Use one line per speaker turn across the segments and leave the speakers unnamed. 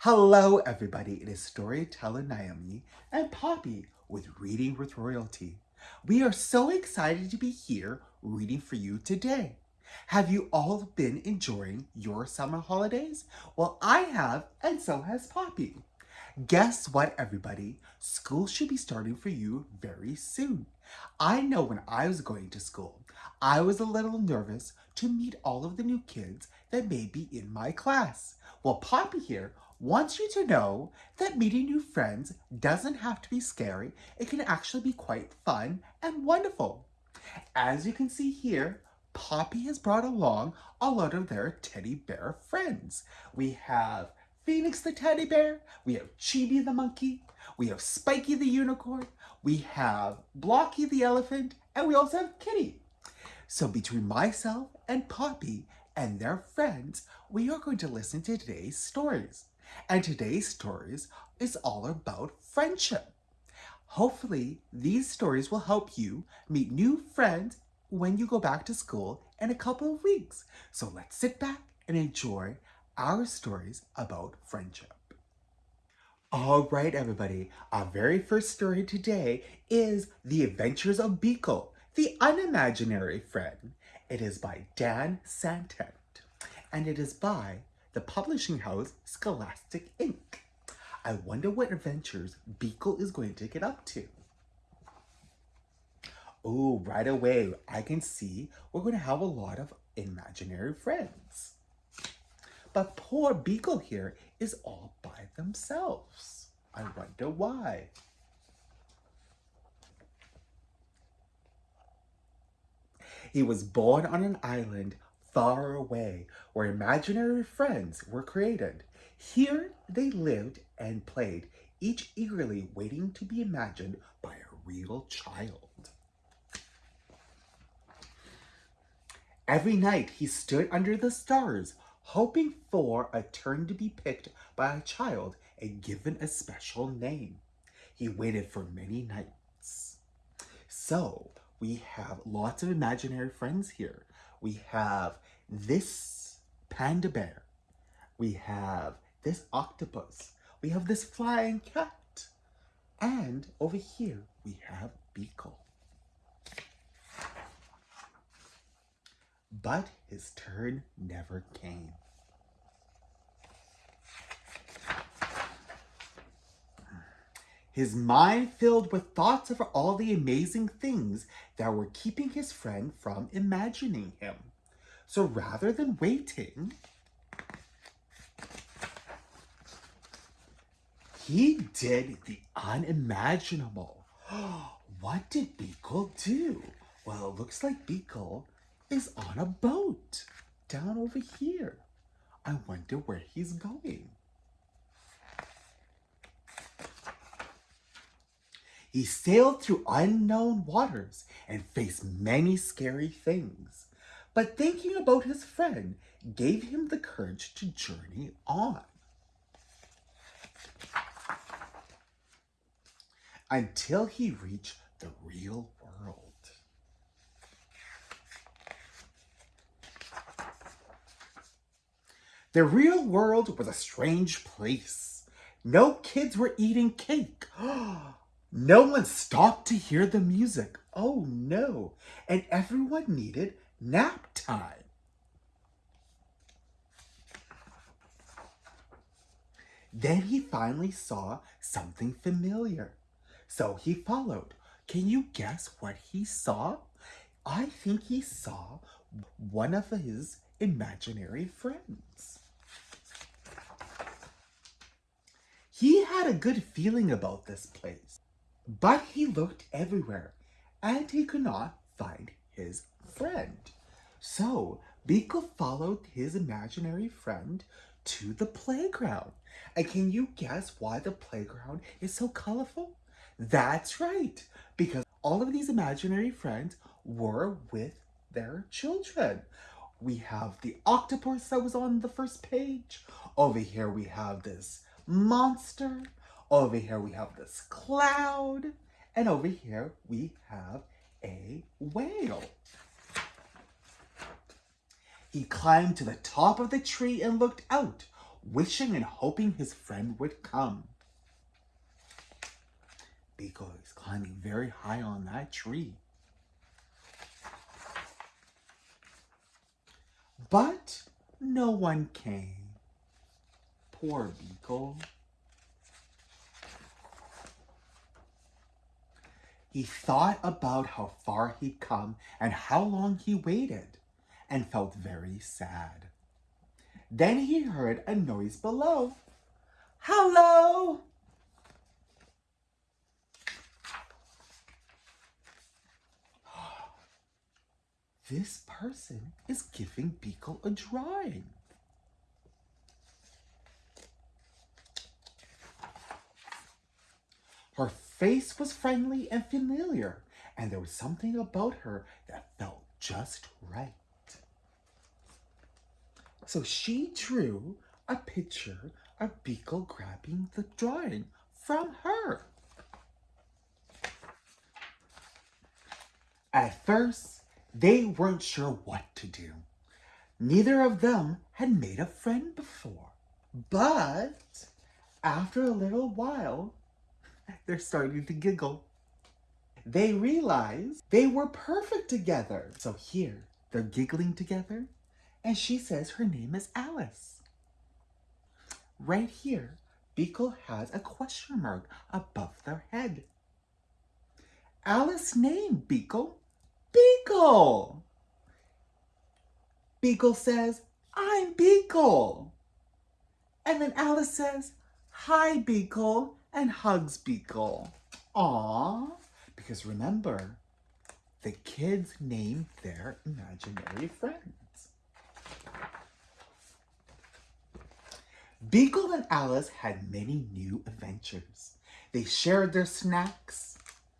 Hello, everybody. It is storyteller Naomi and Poppy with Reading with Royalty. We are so excited to be here reading for you today. Have you all been enjoying your summer holidays? Well, I have, and so has Poppy. Guess what, everybody? School should be starting for you very soon. I know when I was going to school, I was a little nervous to meet all of the new kids that may be in my class. Well, Poppy here wants you to know that meeting new friends doesn't have to be scary. It can actually be quite fun and wonderful. As you can see here, Poppy has brought along a lot of their teddy bear friends. We have Phoenix the teddy bear, we have Chibi the monkey, we have Spiky the unicorn, we have Blocky the elephant, and we also have Kitty. So between myself and Poppy and their friends, we are going to listen to today's stories. And today's stories is all about friendship. Hopefully, these stories will help you meet new friends when you go back to school in a couple of weeks. So let's sit back and enjoy our stories about friendship. All right, everybody, our very first story today is The Adventures of Beagle, the Unimaginary Friend. It is by Dan Santat, and it is by the publishing house Scholastic Inc. I wonder what adventures Beagle is going to get up to. Oh, right away, I can see we're going to have a lot of imaginary friends. But poor Beagle here is all by themselves. I wonder why. He was born on an island far away where imaginary friends were created. Here they lived and played, each eagerly waiting to be imagined by a real child. Every night he stood under the stars, hoping for a turn to be picked by a child and given a special name. He waited for many nights. So we have lots of imaginary friends here. We have this panda bear. We have this octopus. We have this flying cat. And over here we have Beagle. But his turn never came. His mind filled with thoughts of all the amazing things that were keeping his friend from imagining him. So rather than waiting, he did the unimaginable. What did Beagle do? Well, it looks like Beagle is on a boat down over here. I wonder where he's going. He sailed through unknown waters and faced many scary things. But thinking about his friend gave him the courage to journey on. Until he reached the real world. The real world was a strange place. No kids were eating cake. Oh, No one stopped to hear the music. Oh no. And everyone needed nap time. Then he finally saw something familiar. So he followed. Can you guess what he saw? I think he saw one of his imaginary friends. He had a good feeling about this place. But he looked everywhere, and he could not find his friend. So Beagle followed his imaginary friend to the playground. And can you guess why the playground is so colorful? That's right, because all of these imaginary friends were with their children. We have the octopus that was on the first page. Over here we have this monster. Over here we have this cloud. And over here we have a whale. He climbed to the top of the tree and looked out. wishing and hoping his friend would come. Beagle is climbing very high on that tree. But no one came. Poor Beagle. He thought about how far he'd come and how long he waited and felt very sad. Then he heard a noise below. Hello! This person is giving Beagle a drawing. Her face was friendly and familiar, and there was something about her that felt just right. So she drew a picture of Beagle grabbing the drawing from her. At first, they weren't sure what to do. Neither of them had made a friend before. But after a little while, they're starting to giggle. They realize they were perfect together. So here, they're giggling together, and she says her name is Alice. Right here, Beagle has a question mark above their head. Alice name, Beagle. Beagle! Beagle says, I'm Beagle. And then Alice says, hi, Beagle, and hugs Beagle. Aww. Because remember, the kids named their imaginary friends. Beagle and Alice had many new adventures. They shared their snacks.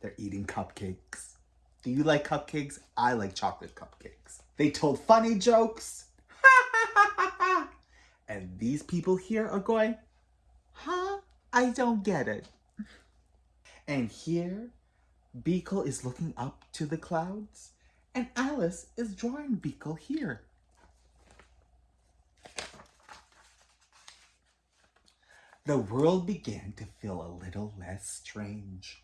They're eating cupcakes. Do you like cupcakes? I like chocolate cupcakes. They told funny jokes. and these people here are going, huh? I don't get it. And here, Beagle is looking up to the clouds, and Alice is drawing Beagle here. The world began to feel a little less strange.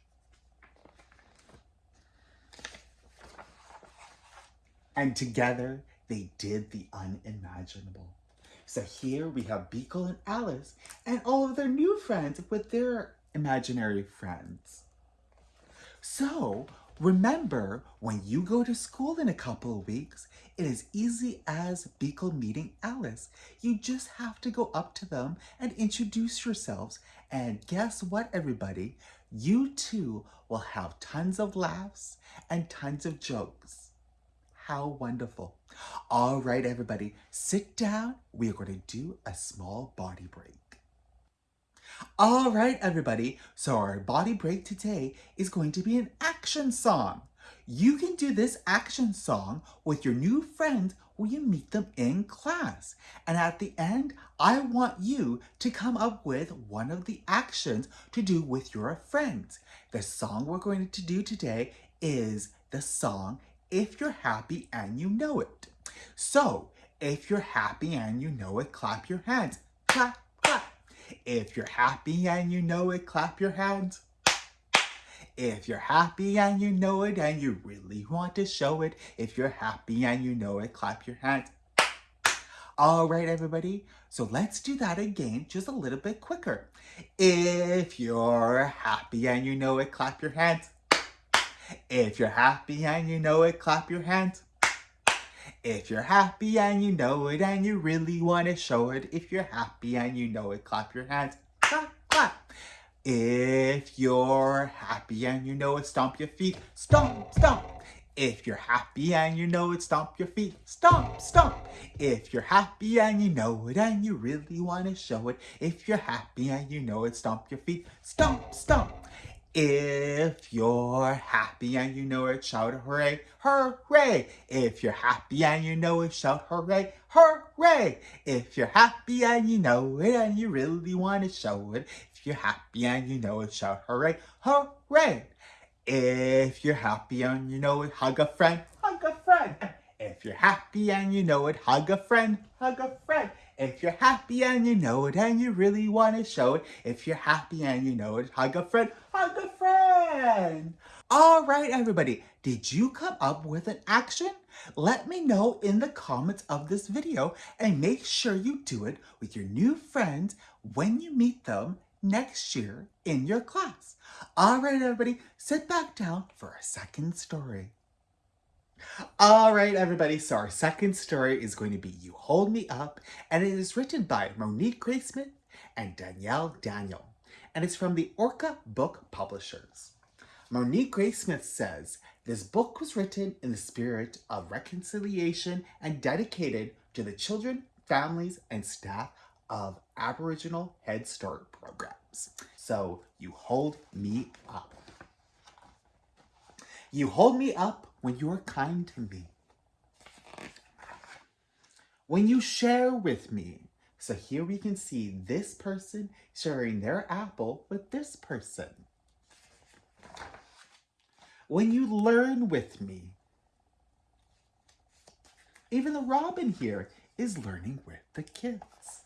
And together, they did the unimaginable. So here we have Beagle and Alice and all of their new friends with their imaginary friends. So remember, when you go to school in a couple of weeks, it is easy as Beagle meeting Alice. You just have to go up to them and introduce yourselves. And guess what, everybody? You too will have tons of laughs and tons of jokes. How wonderful. All right, everybody, sit down. We are going to do a small body break. All right, everybody. So our body break today is going to be an action song. You can do this action song with your new friends when you meet them in class. And at the end, I want you to come up with one of the actions to do with your friends. The song we're going to do today is the song if you're happy and you know it. So, if you're happy and you know it, clap your hands. Clap, clap. If you're happy and you know it, clap your hands. If you're happy and you know it and you really want to show it, if you're happy and you know it, clap your hands. All right, everybody. So let's do that again, just a little bit quicker. If you're happy and you know it, clap your hands. If you're happy and you know it, clap your hands. If you're happy and you know it and you really want to show it, if you're happy and you know it, clap your hands. Clap, clap. If you're happy and you know it, stomp your feet. Stomp, stomp. If you're happy and you know it, stomp your feet. Stomp, stomp. If you're happy and you know it and you really want to show it, if you're happy and you know it, stomp your feet. Stomp, stomp. If you're happy and you know it, shout hooray, hooray. If you're happy and you know it, shout hooray, hooray. If you're happy and you know it and you really want to show it, if you're happy and you know it, shout hooray, hooray. If you're happy and you know it, hug a friend, hug a friend. If you're happy and you know it, hug a friend, hug a friend. If you're happy and you know it and you really want to show it. If you're happy and you know it, hug a friend, a friend. All right, everybody, did you come up with an action? Let me know in the comments of this video and make sure you do it with your new friends when you meet them next year in your class. All right, everybody, sit back down for our second story. All right, everybody, so our second story is going to be You Hold Me Up, and it is written by Monique Gray Smith and Danielle Daniel, and it's from the Orca Book Publishers. Monique Gray Smith says, this book was written in the spirit of reconciliation and dedicated to the children, families, and staff of Aboriginal Head Start programs. So you hold me up. You hold me up when you are kind to me. When you share with me. So here we can see this person sharing their apple with this person. When you learn with me. Even the robin here is learning with the kids.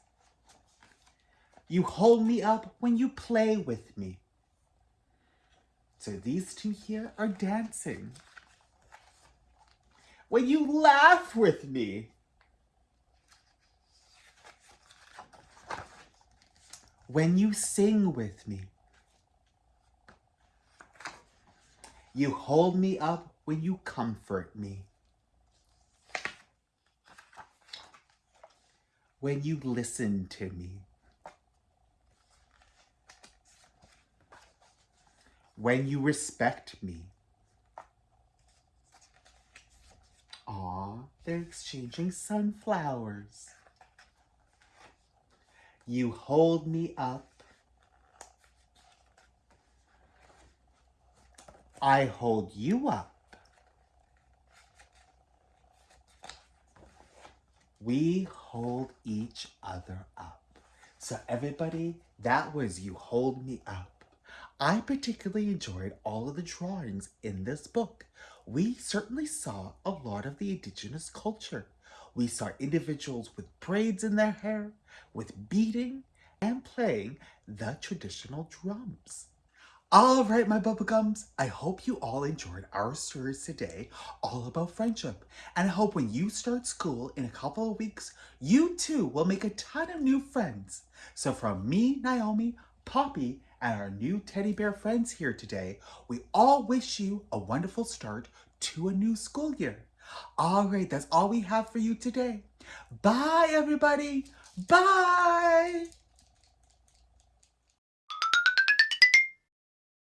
You hold me up when you play with me. So these two here are dancing. When you laugh with me. When you sing with me. You hold me up when you comfort me. When you listen to me. when you respect me. Aw, they're exchanging sunflowers. You hold me up. I hold you up. We hold each other up. So everybody, that was You Hold Me Up. I particularly enjoyed all of the drawings in this book. We certainly saw a lot of the indigenous culture. We saw individuals with braids in their hair, with beating and playing the traditional drums. All right, my bubblegums, I hope you all enjoyed our stories today all about friendship. And I hope when you start school in a couple of weeks, you too will make a ton of new friends. So from me, Naomi, Poppy, and our new teddy bear friends here today, we all wish you a wonderful start to a new school year. All right, that's all we have for you today. Bye, everybody. Bye.